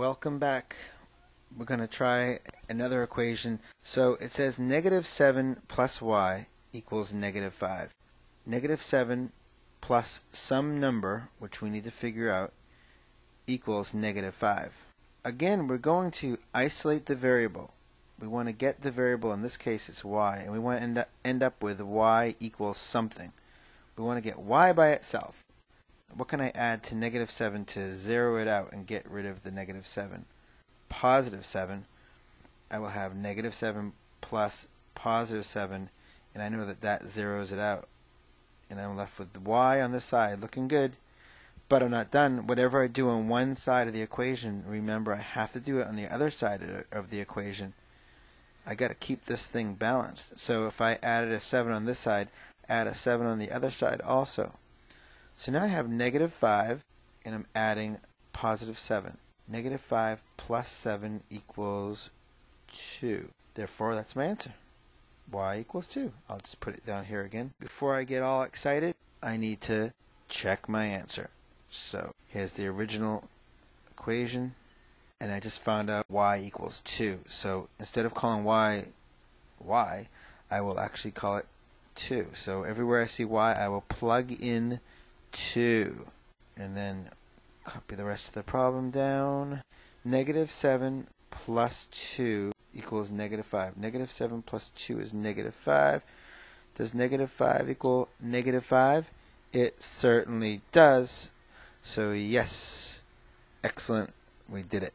Welcome back. We're going to try another equation. So it says negative 7 plus y equals negative 5. Negative 7 plus some number, which we need to figure out, equals negative 5. Again, we're going to isolate the variable. We want to get the variable, in this case it's y, and we want to end up, with y equals something. We want to get y by itself. What can I add to negative 7 to zero it out and get rid of the negative 7? Positive 7. I will have negative 7 plus positive 7, and I know that that zeroes it out. And I'm left with y on the side, looking good. But I'm not done. Whatever I do on one side of the equation, remember I have to do it on the other side of the equation. I got to keep this thing balanced. So if I added a 7 on this side, add a 7 on the other side also. So now I have negative 5, and I'm adding positive 7. Negative 5 plus 7 equals 2. Therefore, that's my answer. y equals 2. I'll just put it down here again. Before I get all excited, I need to check my answer. So here's the original equation, and I just found out y equals 2. So instead of calling y y, I will actually call it 2. So everywhere I see y, I will plug in 2. And then copy the rest of the problem down. Negative 7 plus 2 equals negative 5. Negative 7 plus 2 is negative 5. Does negative 5 equal negative 5? It certainly does. So yes, excellent. We did it.